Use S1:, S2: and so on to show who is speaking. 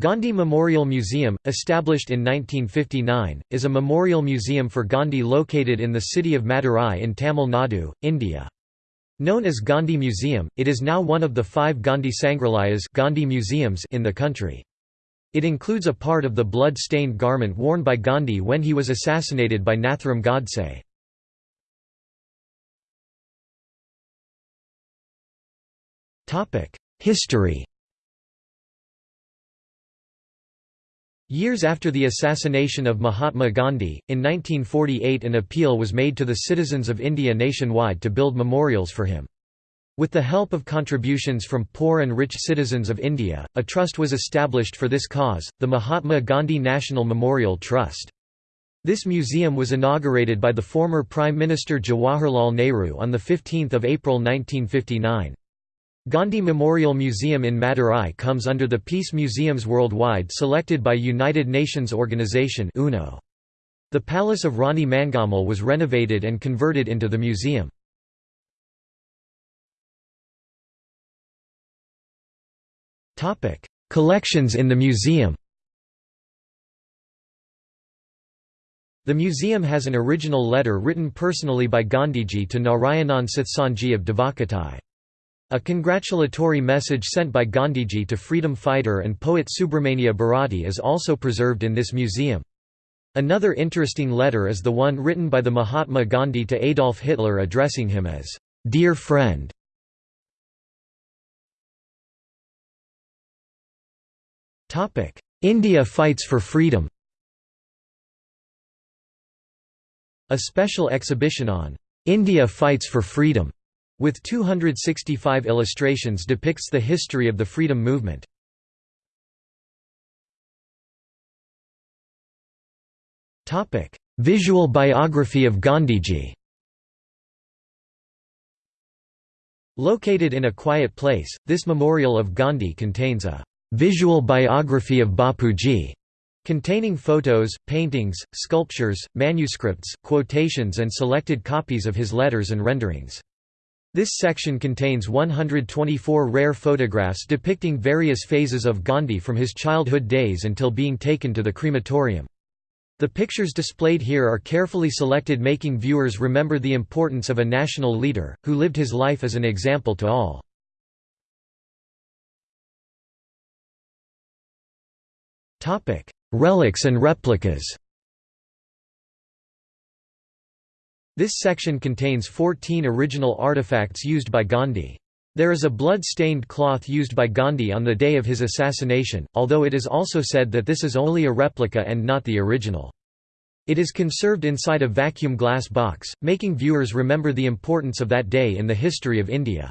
S1: Gandhi Memorial Museum, established in 1959, is a memorial museum for Gandhi located in the city of Madurai in Tamil Nadu, India. Known as Gandhi Museum, it is now one of the five Gandhi Sangrahalayas Gandhi museums in the country. It includes a part of the blood-stained garment worn by Gandhi when he was assassinated by Nathuram Godse. History Years after the assassination of Mahatma Gandhi, in 1948 an appeal was made to the citizens of India nationwide to build memorials for him. With the help of contributions from poor and rich citizens of India, a trust was established for this cause, the Mahatma Gandhi National Memorial Trust. This museum was inaugurated by the former Prime Minister Jawaharlal Nehru on 15 April 1959. Gandhi Memorial Museum in Madurai comes under the Peace Museums Worldwide selected by United Nations Organization UNO. The Palace of Rani Mangammal was renovated and converted into the museum. Collections in the museum The museum has an original letter written personally by Gandhiji to Narayanan Sathsanji of Devakottai. A congratulatory message sent by Gandhiji to freedom fighter and poet Subramania Bharati is also preserved in this museum. Another interesting letter is the one written by the Mahatma Gandhi to Adolf Hitler addressing him as, "'Dear Friend". India fights for freedom A special exhibition on, "'India fights for freedom' with 265 illustrations depicts the history of the freedom movement. Visual biography of Gandhiji Located in a quiet place, this memorial of Gandhi contains a visual biography of Bapuji, containing photos, paintings, sculptures, manuscripts, quotations and selected copies of his letters and renderings. This section contains 124 rare photographs depicting various phases of Gandhi from his childhood days until being taken to the crematorium. The pictures displayed here are carefully selected making viewers remember the importance of a national leader, who lived his life as an example to all. Relics and replicas This section contains 14 original artifacts used by Gandhi. There is a blood-stained cloth used by Gandhi on the day of his assassination, although it is also said that this is only a replica and not the original. It is conserved inside a vacuum glass box, making viewers remember the importance of that day in the history of India.